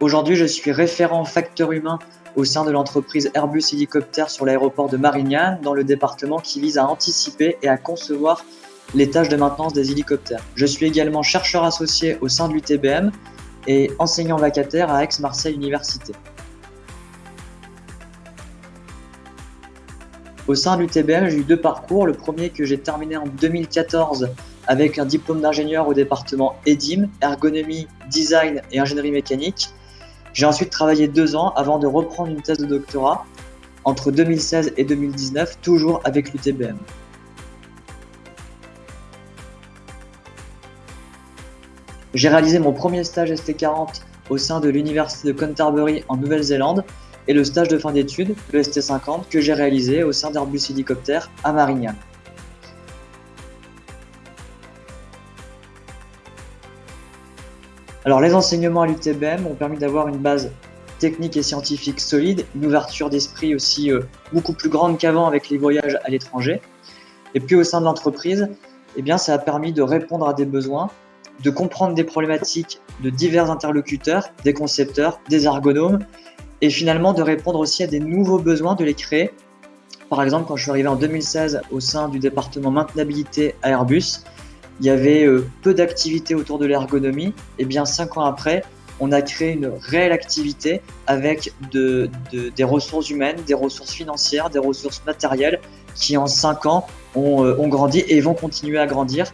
Aujourd'hui, je suis référent facteur humain au sein de l'entreprise Airbus Hélicoptère sur l'aéroport de Marignane, dans le département qui vise à anticiper et à concevoir les tâches de maintenance des hélicoptères. Je suis également chercheur associé au sein de l'UTBM et enseignant vacataire à Aix-Marseille Université. Au sein de l'UTBM, j'ai eu deux parcours. Le premier que j'ai terminé en 2014 avec un diplôme d'ingénieur au département EDIM, ergonomie, design et ingénierie mécanique. J'ai ensuite travaillé deux ans avant de reprendre une thèse de doctorat entre 2016 et 2019, toujours avec l'UTBM. J'ai réalisé mon premier stage ST40 au sein de l'université de Canterbury en Nouvelle-Zélande et le stage de fin d'études, le ST50, que j'ai réalisé au sein d'Airbus Hélicoptère à Marignane. Alors les enseignements à l'UTBM ont permis d'avoir une base technique et scientifique solide, une ouverture d'esprit aussi euh, beaucoup plus grande qu'avant avec les voyages à l'étranger. Et puis au sein de l'entreprise, eh bien, ça a permis de répondre à des besoins, de comprendre des problématiques de divers interlocuteurs, des concepteurs, des ergonomes, et finalement de répondre aussi à des nouveaux besoins, de les créer. Par exemple, quand je suis arrivé en 2016 au sein du département maintenabilité à Airbus, il y avait euh, peu d'activités autour de l'ergonomie. Et bien cinq ans après, on a créé une réelle activité avec de, des ressources humaines, des ressources financières, des ressources matérielles qui en cinq ans ont, euh, ont grandi et vont continuer à grandir.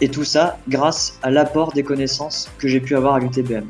Et tout ça grâce à l'apport des connaissances que j'ai pu avoir à l'UTBM.